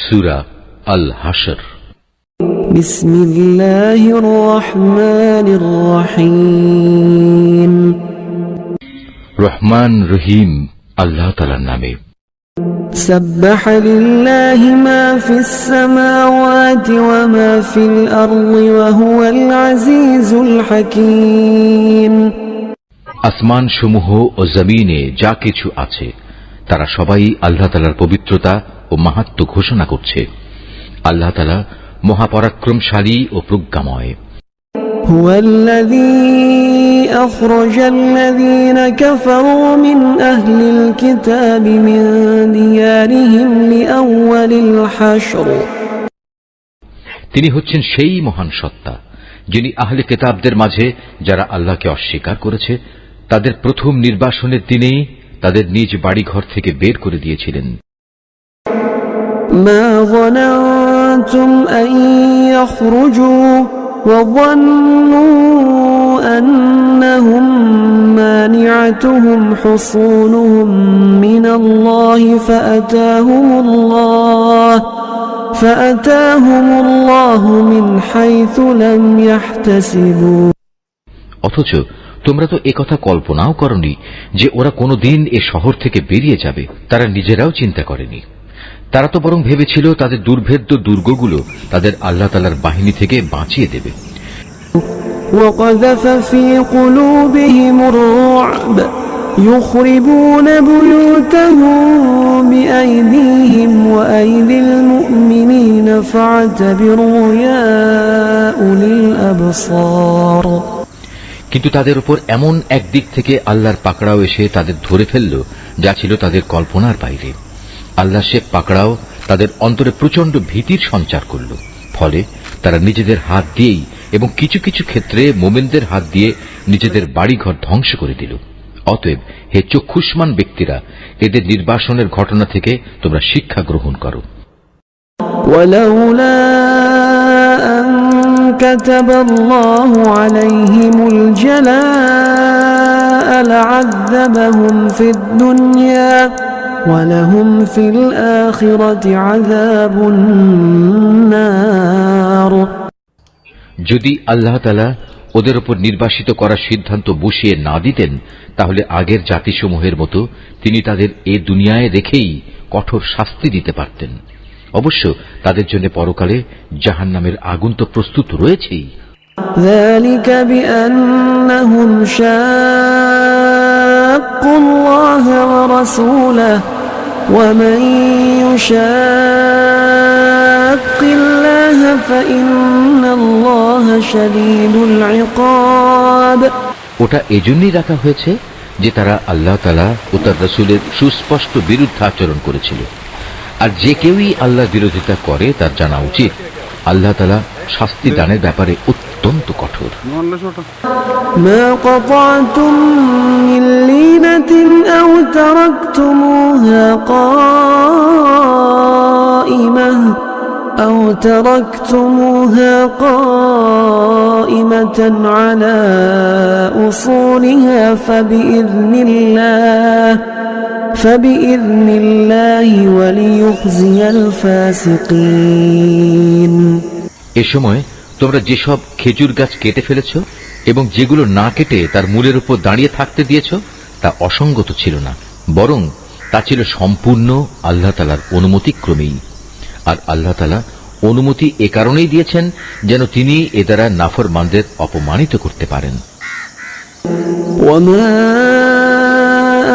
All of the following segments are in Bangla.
সুরা আল হাসর بسم الله الرحمن الرحيم রহমান রহিম আল্লাহ তালার নামে سبح لله ما في السماوات وما في الأرض وهو العزيز الحكيم আসমান সমূহ ও জমিনে যা কিছু আছে তারা সবাই আল্লাহ তালার পবিত্রতা ও মাহাত্ম ঘোষণা করছে আল্লাহ তালা মহাপরাক্রমশালী ও প্রজ্ঞাময় هو الذي أخرج الذين كفروا من أهل الكتاب من ديارهم لأول الحشر তিনি হচ্ছেন সেই মহান সত্তা যিনি আহলে কেতাবদের মাঝে যারা আল্লাহকে অস্বীকার করেছে তাদের প্রথম নির্বাসনের দিনেই তাদের নিজ বাড়িঘর থেকে বের করে দিয়েছিলেন ما ظننتم أن يخرجوا وظنوا أنهم مانعتهم حصونهم من الله فأتاهم الله فأتاهم الله من حيث لم يحتسبوا অথচ তোমরা তো একথা কল্পনাও করনি যে ওরা কোনোদিন এ শহর থেকে বেরিয়ে যাবে তারা নিজেরাও চিন্তা করেনি তারা তো বরং ভেবেছিল তাদের দুর্ভেদ্য দুর্গগুলো তাদের আল্লাহ তালার বাহিনী থেকে বাঁচিয়ে দেবে وقذف في قلوبهم الرعب يخربون بيوتهم بأيديهم وأيدي المؤمنين فاعتبروا يا أولي الأبصار কিন্তু তাদের উপর এমন একদিক থেকে আল্লাহর পাকড়াও এসে তাদের ধরে ফেলল যা ছিল তাদের কল্পনার বাইরে আল্লাহ সে পাকড়াও তাদের অন্তরে প্রচন্ড ভীতির সঞ্চার করল ফলে তারা নিজেদের হাত দিয়েই এবং কিছু কিছু ক্ষেত্রে মোমেনদের হাত দিয়ে নিজেদের বাড়িঘর ধ্বংস করে দিল অতএব হে চক্ষুষ্মান ব্যক্তিরা এদের নির্বাসনের ঘটনা থেকে তোমরা শিক্ষা গ্রহণ করো ولولا أن كتب الله عليهم الجلاء لعذبهم في الدنيا ولهم في الآخرة عذاب النار যদি আল্লাহ তালা ওদের ওপর নির্বাসিত করার সিদ্ধান্ত বসিয়ে না দিতেন তাহলে আগের জাতিসমূহের মতো তিনি তাদের এ দুনিয়ায় রেখেই কঠোর শাস্তি দিতে পারতেন অবশ্য তাদের জন্য পরকালে জাহান নামের আগুন তো প্রস্তুত রয়েছেই ذلك بأنهم شاقوا الله ورسوله ومن يشاق ওটা এজন্যই রাখা হয়েছে যে তারা আল্লাহ তালা ও তার রসুলের সুস্পষ্ট বিরুদ্ধে আচরণ করেছিল আর যে কেউই আল্লাহ বিরোধিতা করে তার জানা উচিত আল্লাহ তালা শাস্তি দানের ব্যাপারে অত্যন্ত কঠোর ما قطعتم من لينة أو تركتموها قائمة أو تركتموها قائمة على أصولها فبإذن الله فبإذن الله وليخزي الفاسقين এ সময় তোমরা যেসব খেজুর গাছ কেটে ফেলেছ এবং যেগুলো না কেটে তার মূলের উপর দাঁড়িয়ে থাকতে দিয়েছ তা অসঙ্গত ছিল না বরং তা ছিল সম্পূর্ণ আল্লাহ তালার অনুমতিক্রমেই আর আল্লাহ তালা অনুমতি এ কারণেই দিয়েছেন যেন তিনি এ দ্বারা নাফরমানদের অপমানিত করতে পারেন وما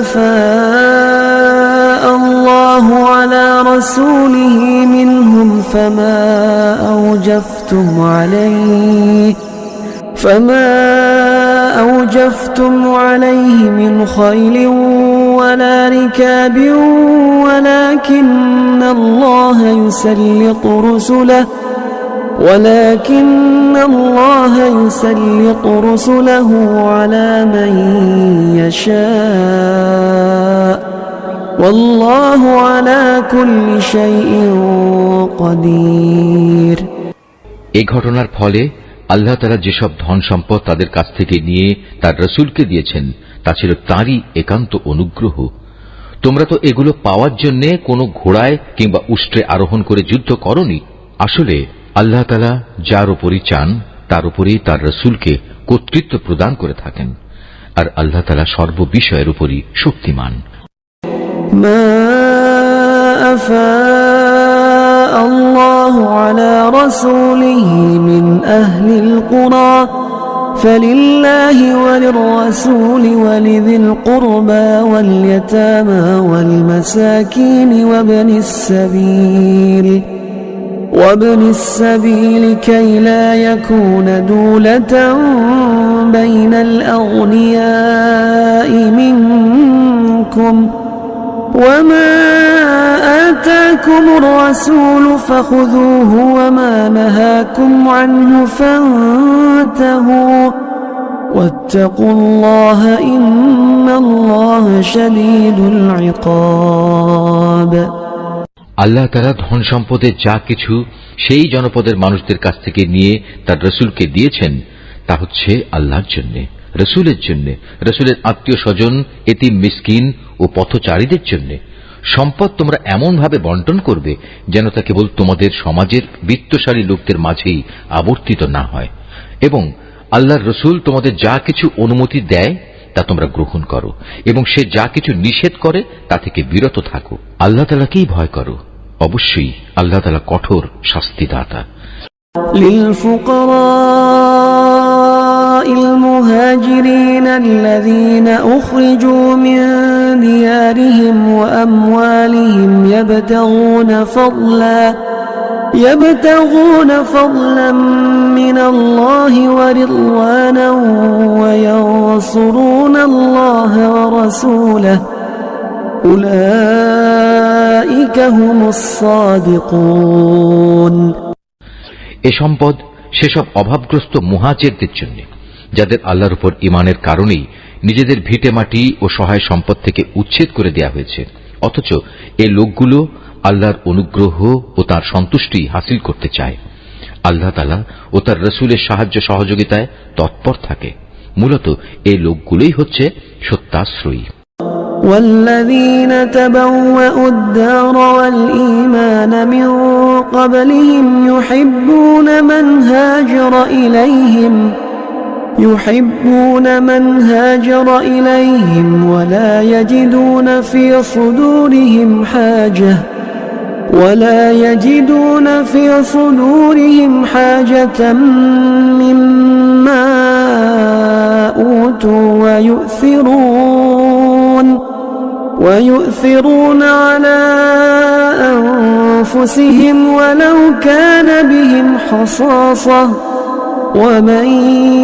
أفاء الله على رسوله منهم فما أوجفتم عليه فما أوجفتم عليه من خيل ولا ركاب ولكن الله يسلط رسله ولكن الله يسلط رسله على من يشاء والله على كل شيء قدير এ ঘটনার ফলে আল্লাহ তারা যেসব ধন সম্পদ তাদের কাছ থেকে নিয়ে তার রসুলকে দিয়েছেন তা ছিল তাঁরই একান্ত অনুগ্রহ তোমরা তো এগুলো পাওয়ার জন্য কোনো ঘোড়ায় কিংবা উষ্ট্রে আরোহণ করে যুদ্ধ করনি আসলে আল্লাহ তালা যার উপরই চান তার উপরেই তার রসুলকে কর্তৃত্ব প্রদান করে থাকেন আর আল্লাহ তালা সর্ববিষয়ের উপরই শক্তিমান ما أفاء الله على رسوله من أهل القرى فلله وللرسول ولذي القربى واليتامى والمساكين وابن السبيل وابن السبيل كي لا يكون دولة بين الأغنياء منكم وما آتاكم الرسول فخذوه وما نهاكم عنه فانتهوا واتقوا الله إن الله شديد العقاب আল্লাহ তারা ধন সম্পদের যা কিছু সেই জনপদের মানুষদের কাছ থেকে নিয়ে তার রসুলকে দিয়েছেন তা হচ্ছে আল্লাহর জন্য রসুলের জন্য রসুলের আত্মীয় স্বজন এতিম মিসকিন ও পথচারীদের জন্য সম্পদ তোমরা এমনভাবে বন্টন করবে যেন তা কেবল তোমাদের সমাজের বিত্তশালী লোকদের মাঝেই আবর্তিত না হয় এবং আল্লাহর রসুল তোমাদের যা কিছু অনুমতি দেয় তা তোমরা গ্রহণ করো এবং সে যা কিছু নিষেধ করে তা থেকে বিরত থাকো আল্লাহ তালাকেই ভয় করো অবশ্যই আল্লাহ তালা কঠোর শাস্তিদাতা للفقراء المهاجرين الذين أخرجوا من ديارهم وأموالهم يبتغون فضلا يبتغون فضلا من الله ورضوانا وينصرون الله ورسوله أولئك هم الصادقون এ সম্পদ সেসব অভাবগ্রস্ত মুহাজেরদের জন্য যাদের আল্লাহর উপর ইমানের কারণেই নিজেদের ভিটে মাটি ও সহায় সম্পদ থেকে উচ্ছেদ করে দেয়া হয়েছে অথচ এ লোকগুলো আল্লাহর অনুগ্রহ ও তার সন্তুষ্টি হাসিল করতে চায় আল্লাহ তালা ও তার রসুলের সাহায্য সহযোগিতায় তৎপর থাকে মূলত এই লোকগুলোই হচ্ছে সত্যাশ্রয়ী والذين تبوأوا الدار والإيمان من قبلهم يحبون من هاجر إليهم يحبون من هاجر إليهم ولا يجدون في صدورهم حاجة ولا يجدون في صدورهم حاجة مما أوتوا ويؤثرون ويؤثرون على أنفسهم ولو كان بهم خصاصة ومن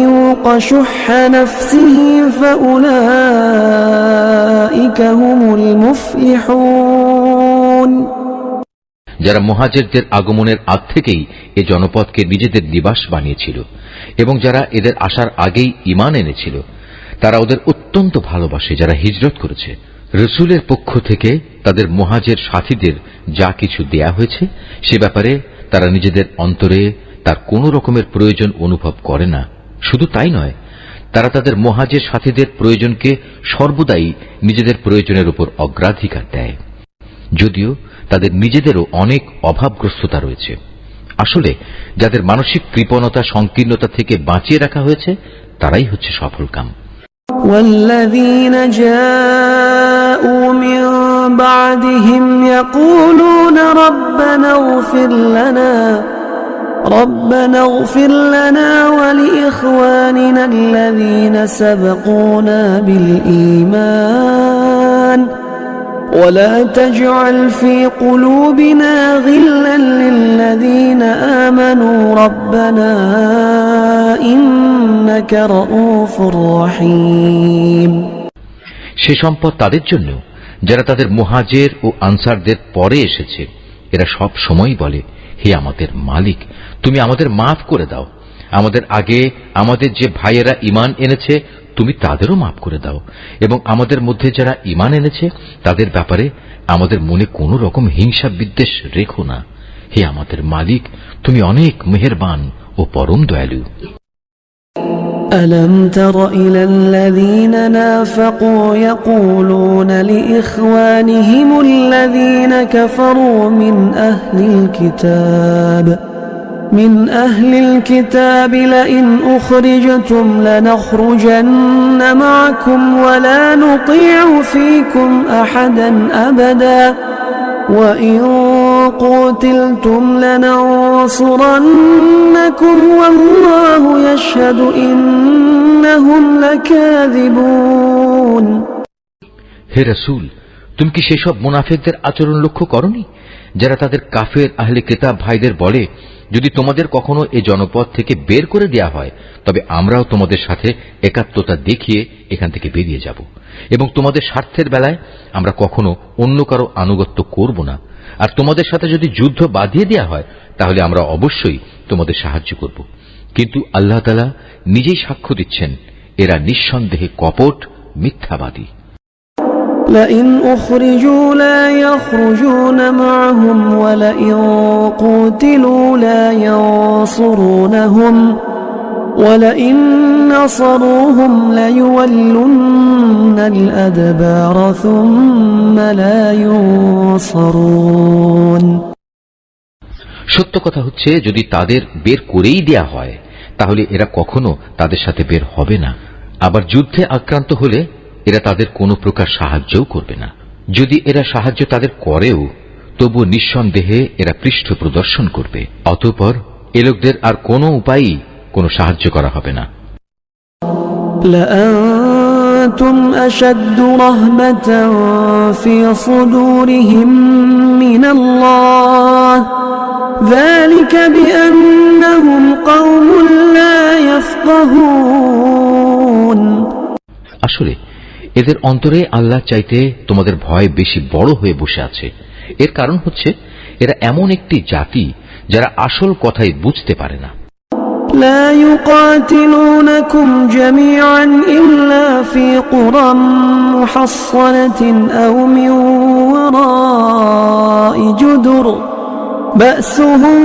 يوق شح نفسه فأولئك هم المفلحون যারা মহাজেরদের আগমনের আগ থেকেই এ জনপদকে নিজেদের নিবাস বানিয়েছিল এবং যারা এদের আসার আগেই ইমান এনেছিল তারা ওদের অত্যন্ত ভালোবাসে যারা হিজরত করেছে রসুলের পক্ষ থেকে তাদের মহাজের সাথীদের যা কিছু দেয়া হয়েছে সে ব্যাপারে তারা নিজেদের অন্তরে তার কোনো রকমের প্রয়োজন অনুভব করে না শুধু তাই নয় তারা তাদের মহাজের সাথীদের প্রয়োজনকে সর্বদাই নিজেদের প্রয়োজনের উপর অগ্রাধিকার দেয় যদিও তাদের নিজেদেরও অনেক অভাবগ্রস্ততা রয়েছে আসলে যাদের মানসিক কৃপণতা সংকীর্ণতা থেকে বাঁচিয়ে রাখা হয়েছে তারাই হচ্ছে সফলকাম والذين جاءوا من بعدهم يقولون ربنا اغفر لنا ربنا اغفر لنا ولإخواننا الذين سبقونا بالإيمان ولا تجعل في قلوبنا غلا للذين آمنوا ربنا إنك رؤوف رحيم সে সম্পদ তাদের জন্য যারা তাদের মুহাজের ও আনসারদের পরে এসেছে এরা সব সময় বলে হে আমাদের মালিক তুমি আমাদের মাফ করে দাও আমাদের আগে আমাদের যে ভাইয়েরা ইমান এনেছে তুমি তাদেরও মাফ করে দাও এবং আমাদের মধ্যে যারা ইমান এনেছে তাদের ব্যাপারে আমাদের মনে কোনো রকম হিংসা বিদ্বেষ রেখো না হে আমাদের মালিক তুমি অনেক মেহেরবান ও পরম দয়ালু ألم تر إلى الذين نافقوا يقولون لإخوانهم الذين كفروا من أهل الكتاب من أهل الكتاب لئن أخرجتم لنخرجن معكم ولا نطيع فيكم أحدا أبدا وإن قتلتم لننصرنكم والله يشهد إنهم لكاذبون হে রসুল তুমি কি সেসব মুনাফেকদের আচরণ লক্ষ্য করনি যারা তাদের কাফের আহলে কেতাব ভাইদের বলে যদি তোমাদের কখনো এ জনপদ থেকে বের করে দেয়া হয়, তবে আমরাও তোমাদের সাথে একাত্মতা দেখিয়ে এখান থেকে বেরিয়ে যাব। এবং তোমাদের স্বার্থের বেলায় আমরা কখনো অন্য কারও আনুগত্য করব না। আর তোমাদের সাথে যদি যুদ্ধ বাঁধিয়ে দেয়া হয়, তাহলে আমরা অবশ্যই তোমাদের সাহায্য করব। কিন্তু আল্লাহ তালা নিজেই সাক্ষ্য দিচ্ছেন, এরা নিঃসন্দেহে কপট, মিথ্যাবাদী। لئن أخرجوا لا يخرجون معهم ولئن قوتلوا لا ينصرونهم ولئن نصروهم ليولن الأدبار ثم لا ينصرون সত্য কথা হচ্ছে যদি তাদের বের করেই দেয়া হয় তাহলে এরা কখনো তাদের সাথে বের হবে না আবার যুদ্ধে আক্রান্ত হলে এরা তাদের কোনো প্রকার সাহায্যও করবে না যদি এরা সাহায্য তাদের করেও তবু নিঃসন্দেহে এরা পৃষ্ঠ প্রদর্শন করবে অতঃপর এ লোকদের আর কোনো উপায়ই কোনো সাহায্য করা হবে না لأنتم أشد رهبة في صدورهم من الله ذلك بأنهم قوم لا يفقهون আসলে এদের অন্তরে আল্লাহ চাইতে তোমাদের ভয় বেশি বড় হয়ে বসে আছে এর কারণ হচ্ছে এরা এমন একটি জাতি যারা আসল কথাই বুঝতে পারে না لا يقاتلونكم جميعا إلا في قرى محصنة أو من وراء جدر بأسهم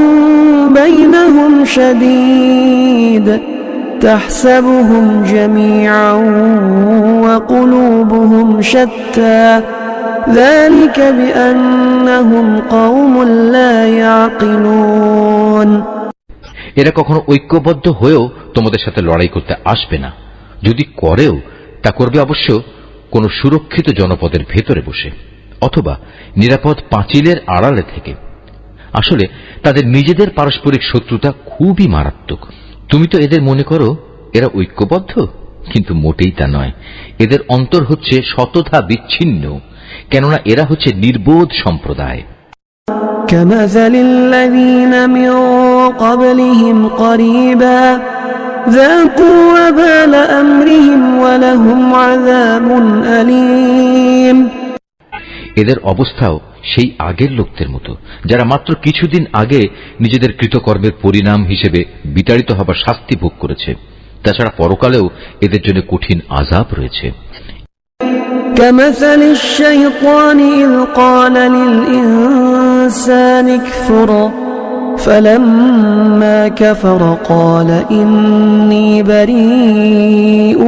بينهم شديد تحسبهم جميعا وقلوبهم شتى ذلك بأنهم قوم لا يعقلون এরা কখনো ঐক্যবদ্ধ হয়েও তোমাদের সাথে লড়াই করতে আসবে না যদি করেও তা করবে অবশ্য কোনো সুরক্ষিত জনপদের ভেতরে বসে অথবা নিরাপদ পাঁচিলের আড়ালে থেকে আসলে তাদের নিজেদের পারস্পরিক শত্রুতা খুবই মারাত্মক তুমি তো এদের মনে করো এরা ঐক্যবদ্ধ কিন্তু মোটেই তা নয় এদের অন্তর হচ্ছে শতধা বিচ্ছিন্ন কেননা এরা হচ্ছে নির্বোধ সম্প্রদায় كمثل الذين من قبلهم قريبا ذاقوا وبال أمرهم ولهم عذاب أليم এদের অবস্থাও সেই আগের লোকদের মতো যারা মাত্র কিছুদিন আগে নিজেদের কৃতকর্মের পরিণাম হিসেবে বিতাড়িত হবার শাস্তি ভোগ করেছে তাছাড়া পরকালেও এদের জন্য কঠিন আজাব রয়েছে كمثل الشيطان إذ قال للإنسان اكفر فلما كفر قال إني بريء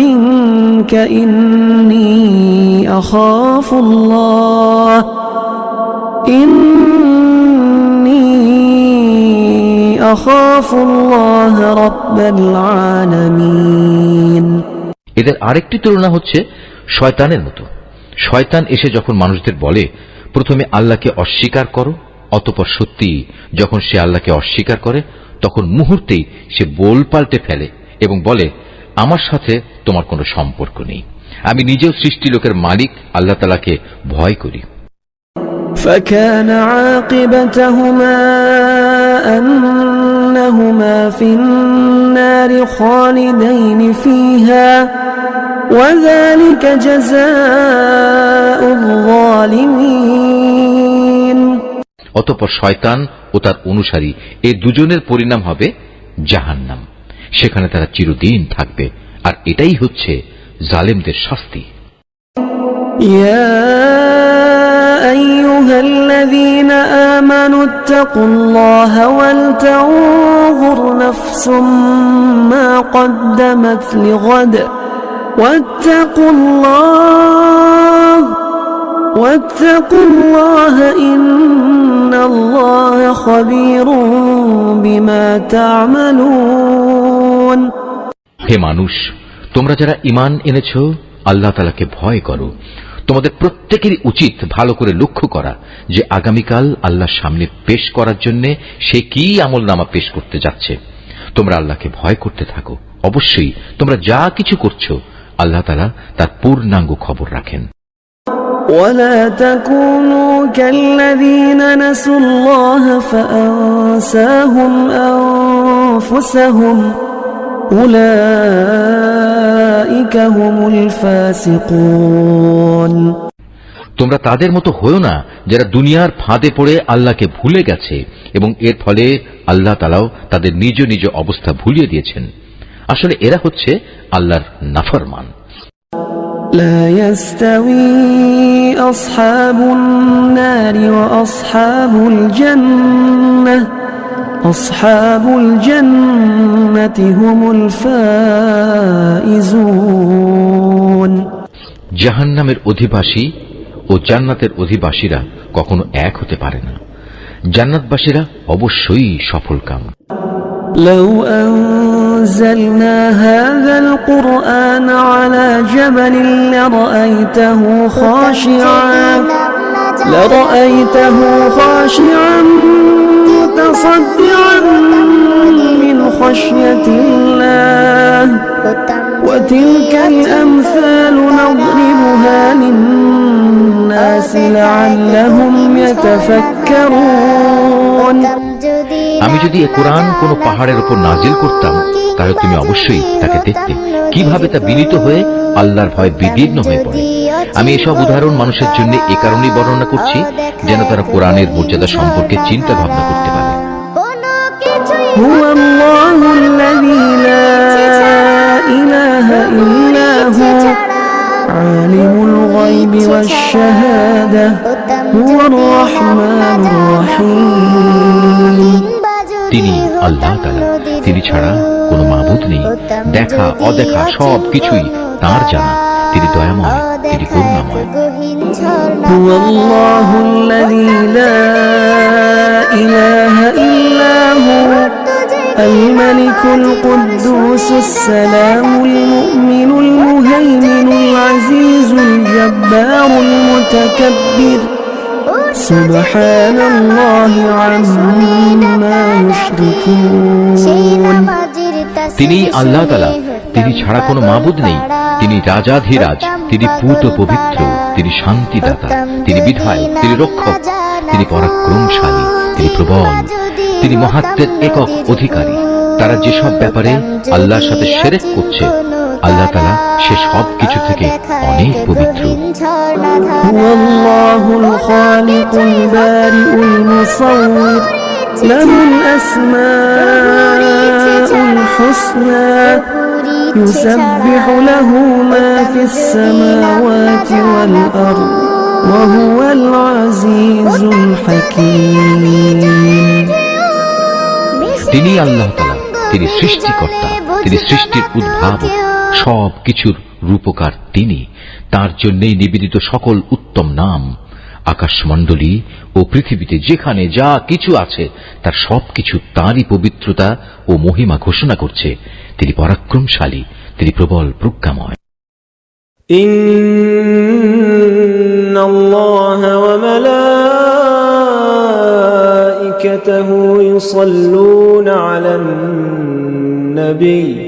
منك إني أخاف الله إني أخاف الله رب العالمين এদের আরেকটি তুলনা হচ্ছে শয়তানের মতো শয়তান এসে যখন মানুষদের বলে প্রথমে আল্লাহকে অস্বীকার করো অতপর সত্যি যখন সে আল্লাহকে অস্বীকার করে তখন মুহূর্তেই সে বোল পাল্টে ফেলে এবং বলে আমার সাথে তোমার কোনো সম্পর্ক নেই আমি নিজেও সৃষ্টি লোকের মালিক আল্লাহ তালাকে ভয় করি فكان عاقبتهما أنهما في النار خالدين فيها وذلك جزاء الظالمين অতপর শয়তান ও তার অনুসারী এই দুজনের পরিণাম হবে জাহান্নাম সেখানে তারা চিরদিন থাকবে আর এটাই হচ্ছে জালেমদের শাস্তি يا أيها أيها الذين آمنوا اتقوا الله ولتنظر نفس ما قدمت لغد واتقوا الله واتقوا الله إن الله خبير بما تعملون হে মানুষ তোমরা যারা ইমান এনেছ আল্লাহ তালাকে ভয় করো তোমাদের প্রত্যেকেরই উচিত ভালো করে লক্ষ্য করা যে আগামীকাল আল্লাহর সামনে পেশ করার জন্য সে কি আমল নামা পেশ করতে যাচ্ছে তোমরা আল্লাহকে ভয় করতে থাকো অবশ্যই তোমরা যা কিছু করছো আল্লাহ তালা তার পূর্ণাঙ্গ খবর রাখেন ولا تكونوا كالذين نسوا الله فأنساهم أنفسهم أولئك هم الفاسقون তোমরা তাদের মতো হয়েও না যারা দুনিয়ার ফাঁদে পড়ে আল্লাহকে ভুলে গেছে এবং এর ফলে আল্লাহ তালাও তাদের নিজ নিজ অবস্থা ভুলিয়ে দিয়েছেন আসলে এরা হচ্ছে আল্লাহর নাফরমান لا يستوي أصحاب النار وأصحاب الجنة أصحاب الجنة هم الفائزون জাহান্নামের অধিবাসী ও জান্নাতের অধিবাসীরা কখনো এক হতে পারে না জান্নাতবাসীরা অবশ্যই সফলকাম لو أنزلنا هذا القرآن على جبل لرأيته خاشعا لرأيته خاشعا متصدعا من خشية الله وتلك الأمثال نضربها للناس لعلهم يتفكرون আমি যদি এ কোরআন কোন পাহাড়ের উপর নাজিল করতাম তাহলে তুমি অবশ্যই তাকে দেখতে কিভাবে তা বিনীত হয়ে আল্লাহর ভয় বিদীর্ণ হয়ে পড়ে আমি এসব উদাহরণ মানুষের জন্য এ কারণেই বর্ণনা করছি যেন তারা কোরআনের মর্যাদা সম্পর্কে চিন্তা ভাবনা করতে পারে هو الله الذي لا إله إلا هو عالم الغيب والشهادة هو الرحمن الرحيم তিনি আল্লাহ তালা তিনি ছাড়া কোনো মাবুদ নেই দেখা অদেখা সব কিছুই তার জানা তিনি দয়াময় তিনি করুণাময় هو الله الذي الملك القدوس السلام المؤمن المهيمن العزيز الجبار المتكبر سبحان الله عما يشركون তিনি আল্লাহ তালা তিনি ছাড়া কোনো মাবুদ নেই তিনি রাজাধিরাজ তিনি পূত পবিত্র তিনি শান্তিদাতা তিনি বিধায়ক তিনি রক্ষক তিনি পরাক্রমশালী তিনি প্রবল তিনি মহাত্মের একক অধিকারী তারা যেসব ব্যাপারে আল্লাহর সাথে সেরেক করছে আল্লাহ তালা সে সব কিছু থেকে অনেক পবিত্র هو الله الخالق البارئ المصور له الأسماء الحسنى يسبح له ما في السماوات والأرض وهو العزيز الحكيم তিনি আল্লাহ তালা তিনি সৃষ্টিকর্তা তিনি সৃষ্টির উদ্ভাবক সব কিছুর রূপকার তিনি তার জন্যই নিবেদিত সকল উত্তম নাম আকাশমণ্ডলী ও পৃথিবীতে যেখানে যা কিছু আছে তার সবকিছু তাঁরই পবিত্রতা ও মহিমা ঘোষণা করছে তিনি পরাক্রমশালী তিনি প্রবল প্রজ্ঞাময় إن الله وملائكته يصلون على النبي.